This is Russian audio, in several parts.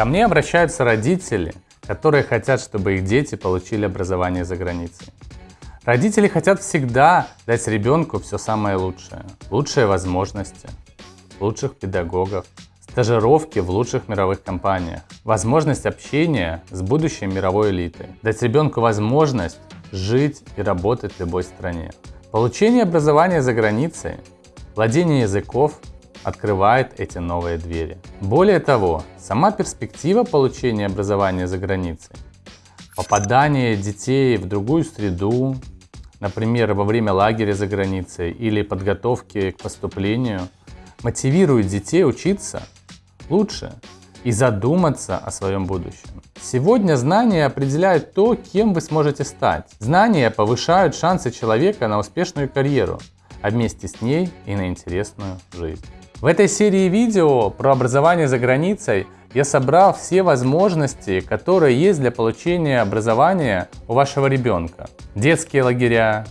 Ко мне обращаются родители, которые хотят, чтобы их дети получили образование за границей. Родители хотят всегда дать ребенку все самое лучшее. Лучшие возможности, лучших педагогов, стажировки в лучших мировых компаниях, возможность общения с будущей мировой элитой, дать ребенку возможность жить и работать в любой стране. Получение образования за границей, владение языков открывает эти новые двери. Более того, сама перспектива получения образования за границей, попадание детей в другую среду, например, во время лагеря за границей или подготовки к поступлению, мотивирует детей учиться лучше и задуматься о своем будущем. Сегодня знания определяют то, кем вы сможете стать. Знания повышают шансы человека на успешную карьеру, а вместе с ней и на интересную жизнь. В этой серии видео про образование за границей я собрал все возможности, которые есть для получения образования у вашего ребенка. Детские лагеря,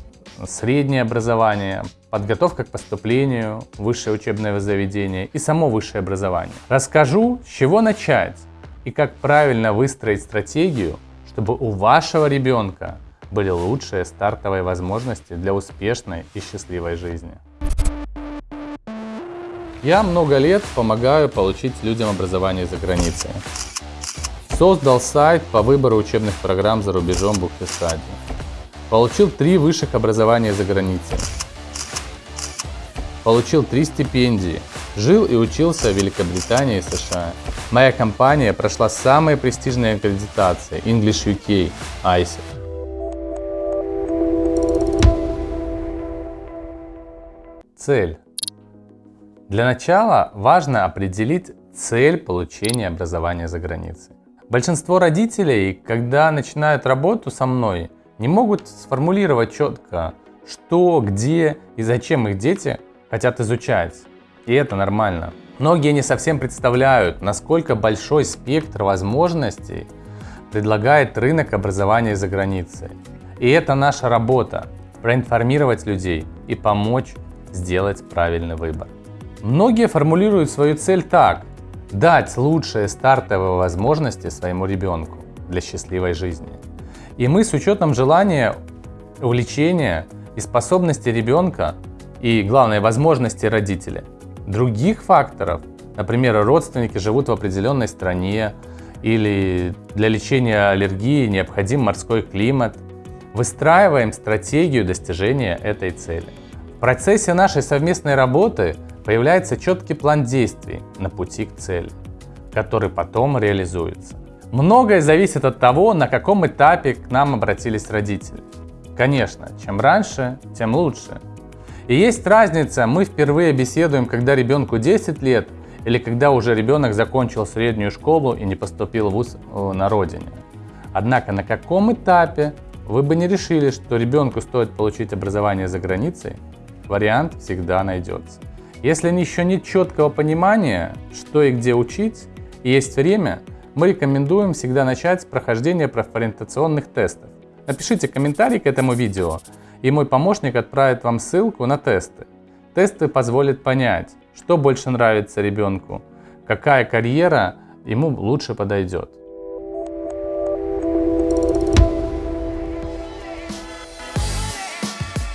среднее образование, подготовка к поступлению, высшее учебное заведение и само высшее образование. Расскажу, с чего начать и как правильно выстроить стратегию, чтобы у вашего ребенка были лучшие стартовые возможности для успешной и счастливой жизни. Я много лет помогаю получить людям образование за границей. Создал сайт по выбору учебных программ за рубежом Бухтесади. Получил три высших образования за границей. Получил три стипендии. Жил и учился в Великобритании и США. Моя компания прошла самые престижные аккредитации English UK, ISEC. Цель. Для начала важно определить цель получения образования за границей. Большинство родителей, когда начинают работу со мной, не могут сформулировать четко, что, где и зачем их дети хотят изучать. И это нормально. Многие не совсем представляют, насколько большой спектр возможностей предлагает рынок образования за границей. И это наша работа – проинформировать людей и помочь сделать правильный выбор. Многие формулируют свою цель так – дать лучшие стартовые возможности своему ребенку для счастливой жизни. И мы с учетом желания, увлечения и способности ребенка и, главное, возможности родителя – других факторов, например, родственники живут в определенной стране или для лечения аллергии необходим морской климат, выстраиваем стратегию достижения этой цели. В процессе нашей совместной работы появляется четкий план действий на пути к цели, который потом реализуется. Многое зависит от того, на каком этапе к нам обратились родители. Конечно, чем раньше, тем лучше. И есть разница, мы впервые беседуем, когда ребенку 10 лет, или когда уже ребенок закончил среднюю школу и не поступил в ВУЗ э, на родине. Однако на каком этапе вы бы не решили, что ребенку стоит получить образование за границей, вариант всегда найдется. Если еще нет четкого понимания, что и где учить, и есть время, мы рекомендуем всегда начать с прохождения профориентационных тестов. Напишите комментарий к этому видео, и мой помощник отправит вам ссылку на тесты. Тесты позволят понять, что больше нравится ребенку, какая карьера ему лучше подойдет.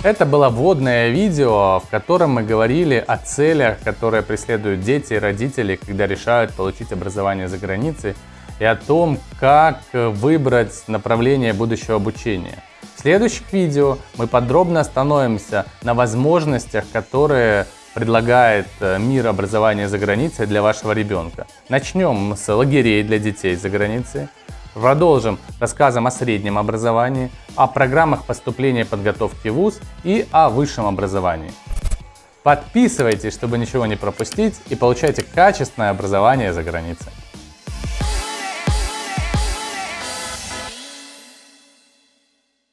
Это было вводное видео, в котором мы говорили о целях, которые преследуют дети и родители, когда решают получить образование за границей, и о том, как выбрать направление будущего обучения. В следующих видео мы подробно остановимся на возможностях, которые предлагает э, мир образования за границей для вашего ребенка. Начнем с лагерей для детей за границей. Продолжим рассказом о среднем образовании, о программах поступления и подготовки в ВУЗ и о высшем образовании. Подписывайтесь, чтобы ничего не пропустить и получайте качественное образование за границей.